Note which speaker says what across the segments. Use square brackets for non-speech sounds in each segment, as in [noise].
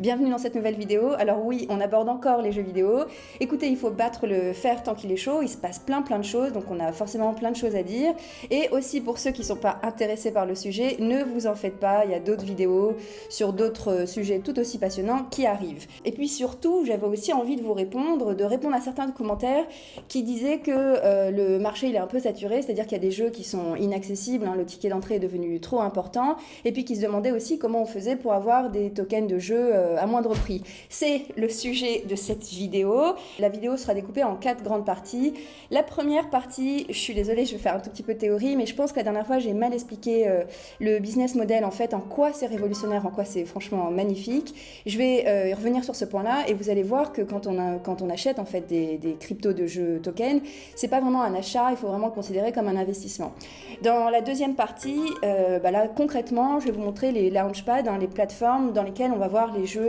Speaker 1: Bienvenue dans cette nouvelle vidéo. Alors oui, on aborde encore les jeux vidéo. Écoutez, il faut battre le fer tant qu'il est chaud, il se passe plein plein de choses, donc on a forcément plein de choses à dire. Et aussi pour ceux qui ne sont pas intéressés par le sujet, ne vous en faites pas, il y a d'autres vidéos sur d'autres sujets tout aussi passionnants qui arrivent. Et puis surtout, j'avais aussi envie de vous répondre, de répondre à certains commentaires qui disaient que euh, le marché il est un peu saturé, c'est-à-dire qu'il y a des jeux qui sont inaccessibles, hein, le ticket d'entrée est devenu trop important, et puis qui se demandaient aussi comment on faisait pour avoir des tokens de jeux euh, à moindre prix. C'est le sujet de cette vidéo. La vidéo sera découpée en quatre grandes parties. La première partie, je suis désolée, je vais faire un tout petit peu de théorie, mais je pense que la dernière fois, j'ai mal expliqué euh, le business model, en fait, en quoi c'est révolutionnaire, en quoi c'est franchement magnifique. Je vais euh, revenir sur ce point-là et vous allez voir que quand on, quand on achète en fait des, cryptos de jeux tokens, c'est pas vraiment un achat, il faut vraiment le considérer comme un investissement. Dans la deuxième partie, euh, bah là concrètement, je vais vous montrer les launchpads, hein, les plateformes dans lesquelles on va voir les jeux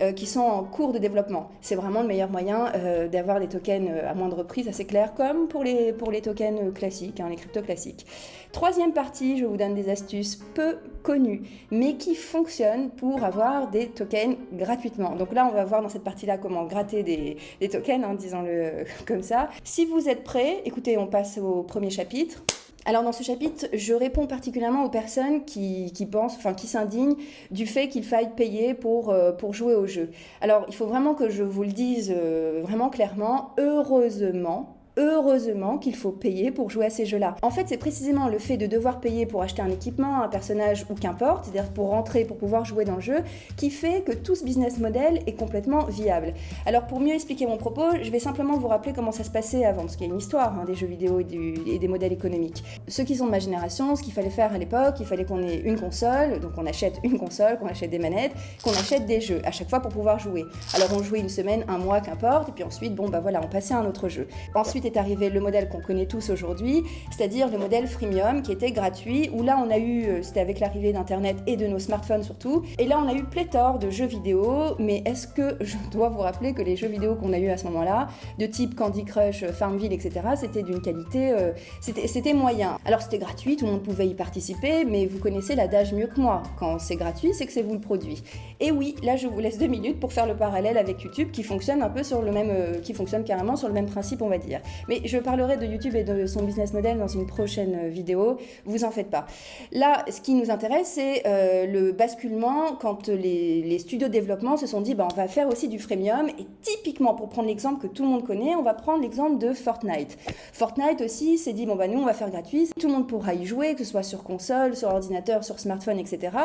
Speaker 1: euh, qui sont en cours de développement. C'est vraiment le meilleur moyen euh, d'avoir des tokens à moindre prix, ça c'est clair, comme pour les, pour les tokens classiques, hein, les cryptos classiques. Troisième partie, je vous donne des astuces peu connues, mais qui fonctionnent pour avoir des tokens gratuitement. Donc là, on va voir dans cette partie-là comment gratter des, des tokens, hein, disons-le [laughs] comme ça. Si vous êtes prêts, écoutez, on passe au premier chapitre. Alors dans ce chapitre, je réponds particulièrement aux personnes qui, pensent, enfin qui s'indignent du fait qu'il faille payer pour, euh, pour jouer au jeu. Alors il faut vraiment que je vous le dise euh, vraiment clairement, heureusement, heureusement qu'il faut payer pour jouer à ces jeux-là. En fait, c'est précisément le fait de devoir payer pour acheter un équipement, un personnage ou qu'importe, c'est-à-dire pour rentrer, pour pouvoir jouer dans le jeu, qui fait que tout ce business model est complètement viable. Alors pour mieux expliquer mon propos, je vais simplement vous rappeler comment ça se passait avant, parce qu'il y a une histoire hein, des jeux vidéo et, des modèles économiques. Ceux qui sont de ma génération, ce qu'il fallait faire à l'époque, il fallait qu'on ait une console, donc on achète une console, qu'on achète des manettes, qu'on achète des jeux, à chaque fois pour pouvoir jouer. Alors on jouait une semaine, un mois, qu'importe, et puis ensuite, bon bah voilà, on passait à un autre jeu. Ensuite, est arrivé le modèle qu'on connaît tous aujourd'hui, c'est-à-dire le modèle freemium qui était gratuit, où là on a eu, euh, c'était avec l'arrivée d'Internet et de nos smartphones surtout, et là on a eu pléthore de jeux vidéo, mais est-ce que [laughs] je dois vous rappeler que les jeux vidéo qu'on a eu à ce moment-là, de type Candy Crush, Farmville, etc., c'était d'une qualité, euh, c'était moyen. Alors c'était gratuit, tout le monde pouvait y participer, mais vous connaissez l'adage mieux que moi, quand c'est gratuit, c'est que c'est vous le produit. Et oui, là je vous laisse deux minutes pour faire le parallèle avec YouTube qui fonctionne un peu sur le même, euh, qui fonctionne carrément sur le même principe on va dire. Mais je parlerai de YouTube et de son business model dans une prochaine vidéo, vous en faites pas. Là, ce qui nous intéresse, c'est euh, le basculement quand les, studios de développement se sont dit, bah, on va faire aussi du freemium. Et typiquement, pour prendre l'exemple que tout le monde connaît, on va prendre l'exemple de Fortnite. Fortnite aussi s'est dit, bon, bah, nous, on va faire gratuit. Tout le monde pourra y jouer, que ce soit sur console, sur ordinateur, sur smartphone, etc.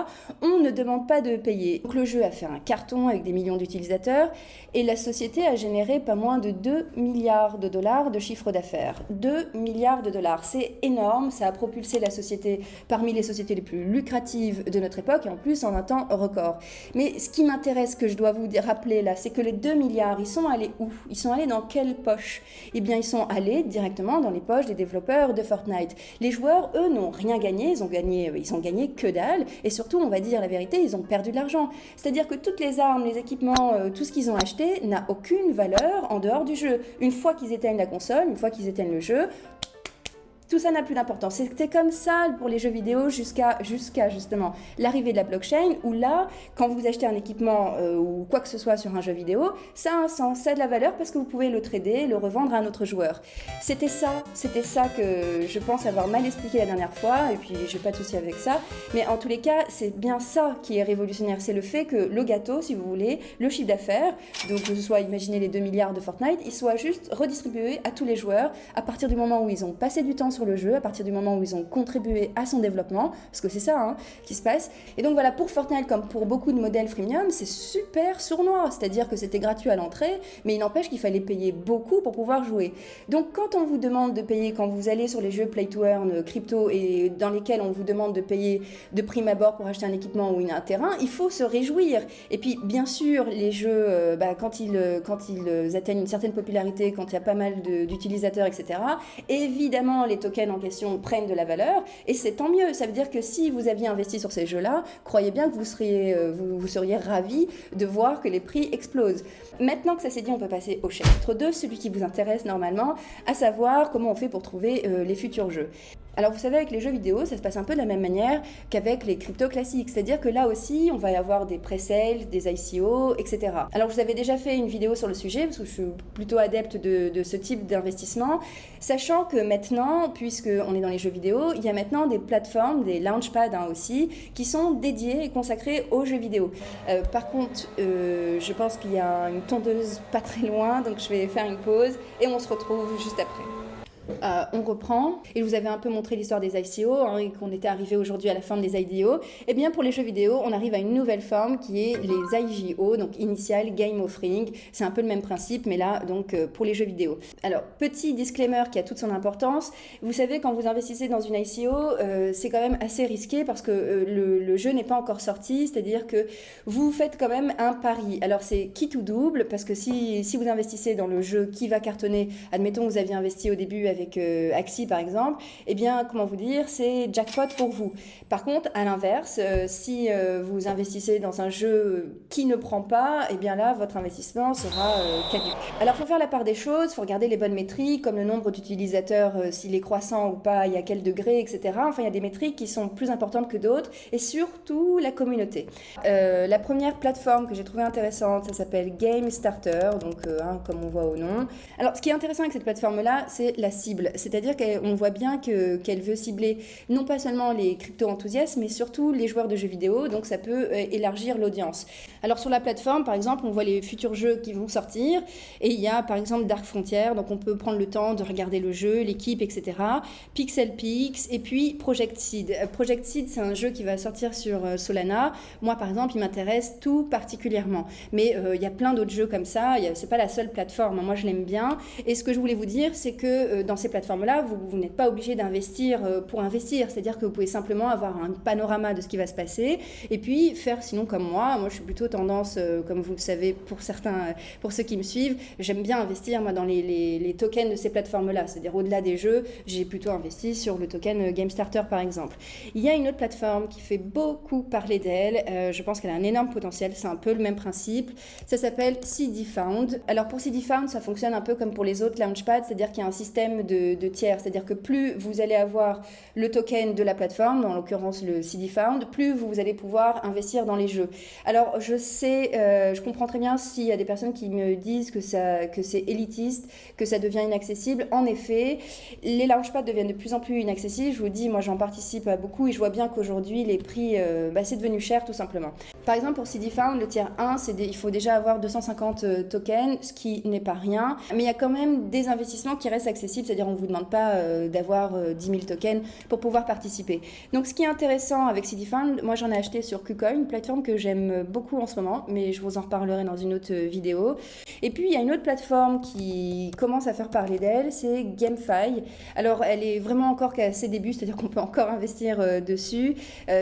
Speaker 1: On ne demande pas de payer. Donc, le jeu a fait un carton avec des millions d'utilisateurs et la société a généré pas moins de 2 milliards de dollars chiffre d'affaires. 2 milliards de dollars, c'est énorme, ça a propulsé la société parmi les sociétés les plus lucratives de notre époque et en plus en un temps record. Mais ce qui m'intéresse, que je dois vous rappeler là, c'est que les 2 milliards, ils sont allés où? Ils sont allés dans quelle poche? Eh bien, ils sont allés directement dans les poches des développeurs de Fortnite. Les joueurs, eux, n'ont rien gagné, ils ont gagné, ils ont gagné que dalle et surtout, on va dire la vérité, ils ont perdu de l'argent. C'est-à-dire que toutes les armes, les équipements, euh, tout ce qu'ils ont acheté n'a aucune valeur en dehors du jeu. Une fois qu'ils éteignent la console, une fois qu'ils éteignent le jeu, tout ça n'a plus d'importance. C'était comme ça pour les jeux vidéo jusqu'à jusqu'à justement l'arrivée de la blockchain, où là, quand vous achetez un équipement euh, ou quoi que ce soit sur un jeu vidéo, ça a un sens, ça a de la valeur parce que vous pouvez le trader, le revendre à un autre joueur. C'était ça, c'était ça que je pense avoir mal expliqué la dernière fois, et puis j'ai pas de souci avec ça. Mais en tous les cas, c'est bien ça qui est révolutionnaire, c'est le fait que le gâteau, si vous voulez, le chiffre d'affaires, donc que ce soit, imaginez les 2 milliards de Fortnite, il soit juste redistribué à tous les joueurs à partir du moment où ils ont passé du temps sur le jeu, à partir du moment où ils ont contribué à son développement, parce que c'est ça hein, qui se passe. Et donc voilà, pour Fortnite, comme pour beaucoup de modèles freemium, c'est super sournois, c'est-à-dire que c'était gratuit à l'entrée, mais il n'empêche qu'il fallait payer beaucoup pour pouvoir jouer. Donc quand on vous demande de payer, quand vous allez sur les jeux Play to Earn, euh, crypto, et dans lesquels on vous demande de payer de prime abord pour acheter un équipement ou un terrain, il faut se réjouir. Et puis bien sûr, les jeux, euh, bah, quand, ils, euh, quand ils atteignent une certaine popularité, quand il y a pas mal d'utilisateurs, etc., évidemment, les en question prennent de la valeur, et c'est tant mieux. Ça veut dire que si vous aviez investi sur ces jeux-là, croyez bien que vous seriez, euh, vous, seriez ravi de voir que les prix explosent. Maintenant que ça s'est dit, on peut passer au chapitre 2, celui qui vous intéresse normalement, à savoir comment on fait pour trouver euh, les futurs jeux. Alors vous savez, avec les jeux vidéo, ça se passe un peu de la même manière qu'avec les cryptos classiques. C'est-à-dire que là aussi, on va y avoir des pré-sales, des ICO, etc. Alors vous avez déjà fait une vidéo sur le sujet, parce que je suis plutôt adepte de, de ce type d'investissement, sachant que maintenant, puisqu'on est dans les jeux vidéo, il y a maintenant des plateformes, des launchpads hein, aussi, qui sont dédiées et consacrées aux jeux vidéo. Euh, par contre, euh, je pense qu'il y a une tondeuse pas très loin, donc je vais faire une pause et on se retrouve juste après. Euh, on reprend, et je vous avais un peu montré l'histoire des ICO, hein, et qu'on était arrivé aujourd'hui à la fin des IDO. Et eh bien pour les jeux vidéo, on arrive à une nouvelle forme qui est les IGO, donc Initial Game Offering. C'est un peu le même principe, mais là, donc euh, pour les jeux vidéo. Alors, petit disclaimer qui a toute son importance. Vous savez, quand vous investissez dans une ICO, euh, c'est quand même assez risqué parce que le, jeu n'est pas encore sorti, c'est-à-dire que vous faites quand même un pari. Alors, c'est qui tout double, parce que si, si vous investissez dans le jeu qui va cartonner, admettons que vous aviez investi au début avec euh, Axi par exemple, eh bien, comment vous dire, c'est jackpot pour vous. Par contre, à l'inverse, euh, si euh, vous investissez dans un jeu qui ne prend pas, eh bien là, votre investissement sera caduque. Alors, faut faire la part des choses, il faut regarder les bonnes métriques, comme le nombre d'utilisateurs, s'il est croissant ou pas, il y a quel degré, etc. Enfin, il y a des métriques qui sont plus importantes que d'autres, et surtout la communauté. la première plateforme que j'ai trouvée intéressante, ça s'appelle Game Starter, donc hein, comme on voit au nom. Alors, ce qui est intéressant avec cette plateforme-là, c'est la c'est-à-dire qu'on voit bien qu'elle veut cibler non pas seulement les crypto-enthousiastes, mais surtout les joueurs de jeux vidéo, donc ça peut euh, élargir l'audience. Alors sur la plateforme, par exemple, on voit les futurs jeux qui vont sortir, et il y a par exemple Dark Frontier, donc on peut prendre le temps de regarder le jeu, l'équipe, etc. Pixel Pix, et puis Project Seed. Euh, Project Seed, c'est un jeu qui va sortir sur euh, Solana. Moi, par exemple, il m'intéresse tout particulièrement. Mais il y a plein d'autres jeux comme ça, c'est pas la seule plateforme, moi je l'aime bien. Et ce que je voulais vous dire, c'est que dans ces plateformes-là, vous, n'êtes pas obligé d'investir euh, pour investir. C'est-à-dire que vous pouvez simplement avoir un panorama de ce qui va se passer et puis faire sinon comme moi. Moi, je suis plutôt euh, comme vous le savez, pour certains, pour ceux qui me suivent, j'aime bien investir moi dans les, tokens de ces plateformes-là. C'est-à-dire au-delà des jeux, j'ai plutôt investi sur le token euh, Game Starter par exemple. Il y a une autre plateforme qui fait beaucoup parler d'elle. je pense qu'elle a un énorme potentiel. C'est un peu le même principe. Ça s'appelle CD Found. Alors pour CD Found, ça fonctionne un peu comme pour les autres Launchpad, c'est-à-dire qu'il y a un système de, tiers. C'est-à-dire que plus vous allez avoir le token de la plateforme, en l'occurrence le CD Found, plus vous allez pouvoir investir dans les jeux. Alors je euh, je comprends très bien s'il y a des personnes qui me disent que, que c'est élitiste, que ça devient inaccessible. En effet, les launchpads deviennent de plus en plus inaccessibles. Je vous dis, moi j'en participe à beaucoup et je vois bien qu'aujourd'hui les prix, euh, bah, c'est devenu cher tout simplement. Par exemple pour CD Found, le tiers 1, c'est il faut déjà avoir 250 euh, tokens, ce qui n'est pas rien. Mais il y a quand même des investissements qui restent accessibles, c'est-à-dire on vous demande pas euh, d'avoir 10 euh, 000 tokens pour pouvoir participer. Donc ce qui est intéressant avec CityFund, moi j'en ai acheté sur KuCoin, une plateforme que j'aime beaucoup en moment, mais je vous en reparlerai dans une autre vidéo. Et puis il y a une autre plateforme qui commence à faire parler d'elle, c'est GameFi. Alors elle est vraiment encore qu'à ses débuts, c'est-à-dire qu'on peut encore investir euh, dessus,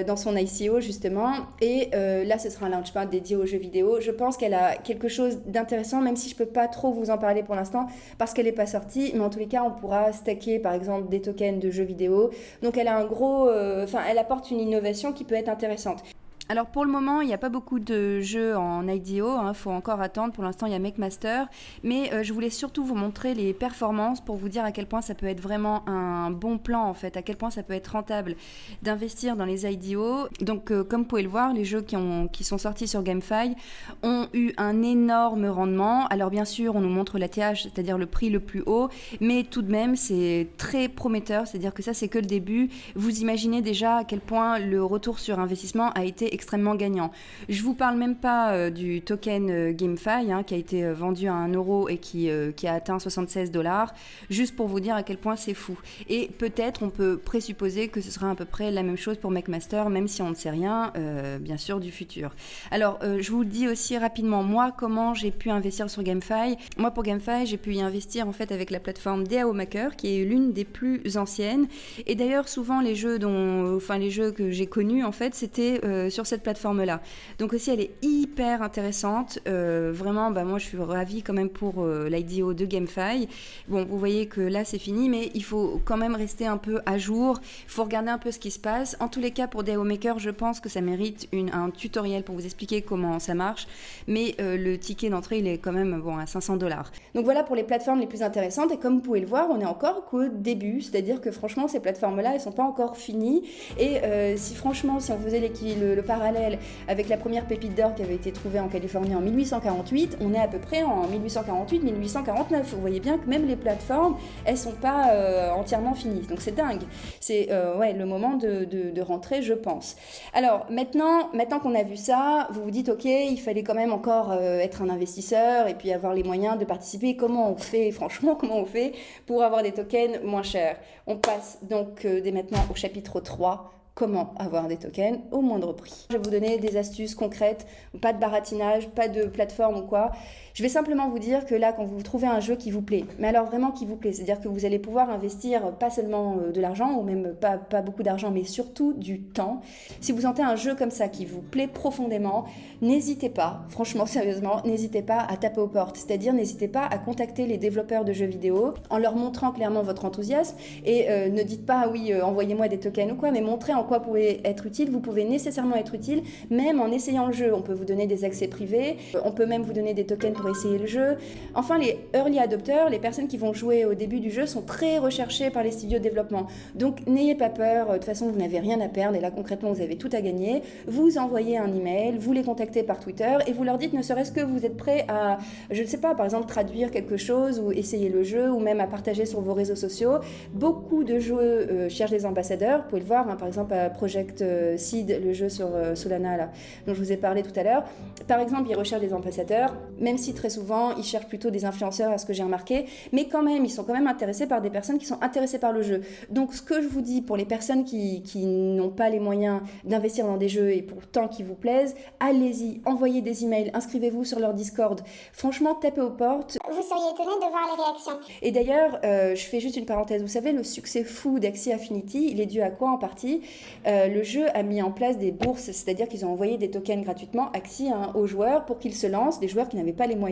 Speaker 1: dans son ICO justement. Et là ce sera un launchpad dédié aux jeux vidéo. Je pense qu'elle a quelque chose d'intéressant, même si je peux pas trop vous en parler pour l'instant, parce qu'elle n'est pas sortie, mais en tous les cas on pourra stacker par exemple des tokens de jeux vidéo. Donc elle a un gros, euh, enfin elle apporte une innovation qui peut être intéressante. Alors pour le moment, il n'y a pas beaucoup de jeux en IDO, il hein, faut encore attendre. Pour l'instant, il y a MakeMaster. Mais euh, je voulais surtout vous montrer les performances pour vous dire à quel point ça peut être vraiment un bon plan en fait, à quel point ça peut être rentable d'investir dans les IDO. Donc euh, comme vous pouvez le voir, les jeux qui, qui sont sortis sur GameFi ont eu un énorme rendement. Alors bien sûr, on nous montre la TH, c'est-à-dire le prix le plus haut, mais tout de même, c'est très prometteur, c'est-à-dire que ça c'est que le début. Vous imaginez déjà à quel point le retour sur investissement a été extrêmement gagnant. Je vous parle même pas euh, du token euh, GameFi hein, qui a été euh, vendu à 1 euro et qui, qui a atteint 76 dollars, juste pour vous dire à quel point c'est fou. Et peut-être on peut présupposer que ce sera à peu près la même chose pour McMaster, même si on ne sait rien, bien sûr, du futur. Alors, je vous dis aussi rapidement, moi, comment j'ai pu investir sur GameFi? Moi, pour GameFi, j'ai pu y investir en fait avec la plateforme DAO Maker, qui est l'une des plus anciennes. Et d'ailleurs, souvent, les jeux dont, enfin, les jeux que j'ai connus, en fait, c'était sur cette plateforme-là. Donc aussi, elle est hyper intéressante. Euh, vraiment, bah, moi, je suis ravie quand même pour euh, l'IDO de GameFi. Bon, vous voyez que là, c'est fini, mais il faut quand même rester un peu à jour. Il faut regarder un peu ce qui se passe. En tous les cas, pour DAO Maker, je pense que ça mérite une, un tutoriel pour vous expliquer comment ça marche. Mais euh, le ticket d'entrée, il est quand même bon, à 500 dollars. Donc voilà pour les plateformes les plus intéressantes. Et comme vous pouvez le voir, on est encore qu'au début. C'est-à-dire que franchement, ces plateformes-là, elles sont pas encore finies. Et si franchement, si on faisait le, le parallèle avec la première pépite d'or qui avait été trouvée en Californie en 1848, on est à peu près en 1848-1849. Vous voyez bien que même les plateformes, elles sont pas euh, entièrement finies. Donc c'est dingue. C'est euh, ouais, le moment de, rentrer, je pense. Alors maintenant, maintenant qu'on a vu ça, vous vous dites, ok, il fallait quand même encore euh, être un investisseur et puis avoir les moyens de participer. Comment on fait, franchement, [laughs] comment on fait pour avoir des tokens moins chers? On passe donc dès maintenant au chapitre 3 comment avoir des tokens au moindre prix. Je vais vous donner des astuces concrètes, pas de baratinage, pas de plateforme ou quoi. Je vais simplement vous dire que là, quand vous trouvez un jeu qui vous plaît, mais alors vraiment qui vous plaît, c'est-à-dire que vous allez pouvoir investir pas seulement euh, de l'argent, ou même pas, beaucoup d'argent, mais surtout du temps. Si vous sentez un jeu comme ça qui vous plaît profondément, n'hésitez pas, franchement, [laughs] sérieusement, n'hésitez pas à taper aux portes. C'est-à-dire, n'hésitez pas à contacter les développeurs de jeux vidéo en leur montrant clairement votre enthousiasme et euh, ne dites pas, oui, euh, envoyez-moi des tokens ou quoi, mais montrez en quoi vous pouvez être utile. Vous pouvez nécessairement être utile, même en essayant le jeu. On peut vous donner des accès privés, on peut même vous donner des tokens pour essayer le jeu. Enfin, les early adopters, les personnes qui vont jouer au début du jeu, sont très recherchées par les studios de développement. Donc, n'ayez pas peur. De toute façon, vous n'avez rien à perdre. Et là, concrètement, vous avez tout à gagner. Vous envoyez un email, vous les contactez par Twitter et vous leur dites, ne serait-ce que vous êtes prêt à, je ne sais pas, par exemple, traduire quelque chose ou essayer le jeu ou même à partager sur vos réseaux sociaux. Beaucoup de jeux euh, cherchent des ambassadeurs. Vous pouvez le voir, hein, par exemple, Project euh, Seed, le jeu sur euh, Solana, dont je vous ai parlé tout à l'heure. Par exemple, ils recherchent des ambassadeurs, même si très souvent, ils cherchent plutôt des influenceurs, à ce que j'ai remarqué, mais quand même, ils sont quand même intéressés par des personnes qui sont intéressées par le jeu. Donc, ce que je vous dis pour les personnes qui, qui n'ont pas les moyens d'investir dans des jeux et pourtant qui vous plaisent, allez-y, envoyez des emails, inscrivez-vous sur leur Discord. Franchement, tapez aux portes.
Speaker 2: Vous seriez étonné de voir les réactions.
Speaker 1: Et d'ailleurs, euh, je fais juste une parenthèse. Vous savez, le succès fou d'Axie Affinity, il est dû à quoi en partie? Euh, Le jeu a mis en place des bourses, c'est-à-dire qu'ils ont envoyé des tokens gratuitement Axie hein, aux joueurs pour qu'ils se lancent, des joueurs qui n'avaient pas les moyens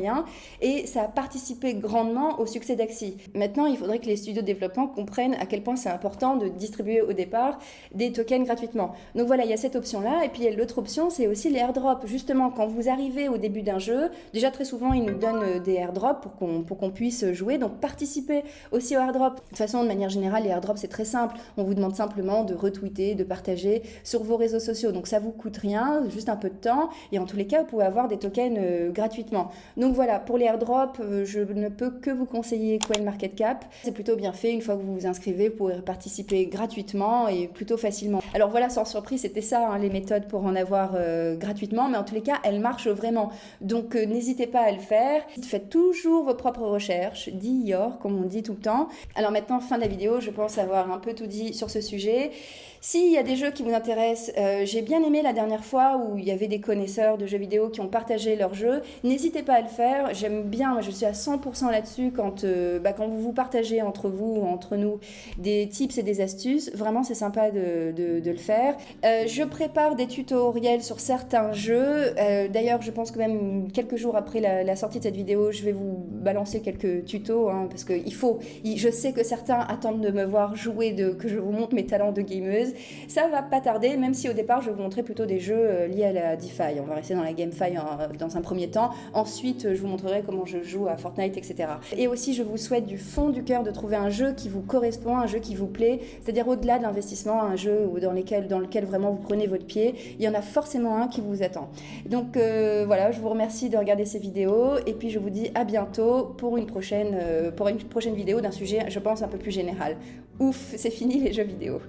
Speaker 1: et ça a participé grandement au succès d'Axi. Maintenant, il faudrait que les studios de développement comprennent à quel point c'est important de distribuer au départ des tokens gratuitement. Donc voilà, il y a cette option-là, et puis l'autre option, c'est aussi les airdrops. Justement, quand vous arrivez au début d'un jeu, déjà très souvent, ils nous donnent euh, des airdrops pour qu'on qu'on puisse jouer, donc participez aussi aux airdrops. De toute façon, de manière générale, les airdrops, c'est très simple. On vous demande simplement de retweeter, de partager sur vos réseaux sociaux. Donc ça vous coûte rien, juste un peu de temps, et en tous les cas, vous pouvez avoir des tokens euh, gratuitement. Donc voilà, pour les airdrops, euh, je ne peux que vous conseiller CoinMarketCap. C'est plutôt bien fait. Une fois que vous vous inscrivez, vous pourrez participer gratuitement et plutôt facilement. Alors voilà, sans surprise, c'était ça hein, les méthodes pour en avoir euh, gratuitement, mais en tous les cas, elles marchent vraiment. Donc euh, n'hésitez pas à le faire. Faites toujours vos propres recherches, dit comme on dit tout le temps. Alors maintenant, fin de la vidéo, je pense avoir un peu tout dit sur ce sujet. S'il y a des jeux qui vous intéressent, j'ai bien aimé la dernière fois où il y avait des connaisseurs de jeux vidéo qui ont partagé leurs jeux. N'hésitez pas à le faire. J'aime bien je suis à 100% là-dessus quand, euh, bah, quand vous vous partagez entre vous, entre nous, des tips et des astuces. Vraiment, c'est sympa de, le faire. Euh, je prépare des tutoriels sur certains jeux. Euh, d'ailleurs, je pense que même quelques jours après la, sortie de cette vidéo, je vais vous balancer quelques tutos hein, parce que il faut. je sais que certains attendent de me voir jouer, de, que je vous montre mes talents de gameuse. Ça va pas tarder, même si au départ, je vous montrer plutôt des jeux liés à la DeFi. On va rester dans la GameFi dans un premier temps. Ensuite, je vous montrerai comment je joue à Fortnite, etc. Et aussi, je vous souhaite du fond du cœur de trouver un jeu qui vous correspond, un jeu qui vous plaît, c'est-à-dire au-delà de l'investissement, un jeu dans, lequel vraiment vous prenez votre pied, il y en a forcément un qui vous attend. Donc euh, voilà, je vous remercie de regarder ces vidéos et puis je vous dis à bientôt euh, pour une prochaine vidéo d'un sujet, je pense, un peu plus général. Ouf, c'est fini les jeux vidéo.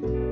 Speaker 1: thank you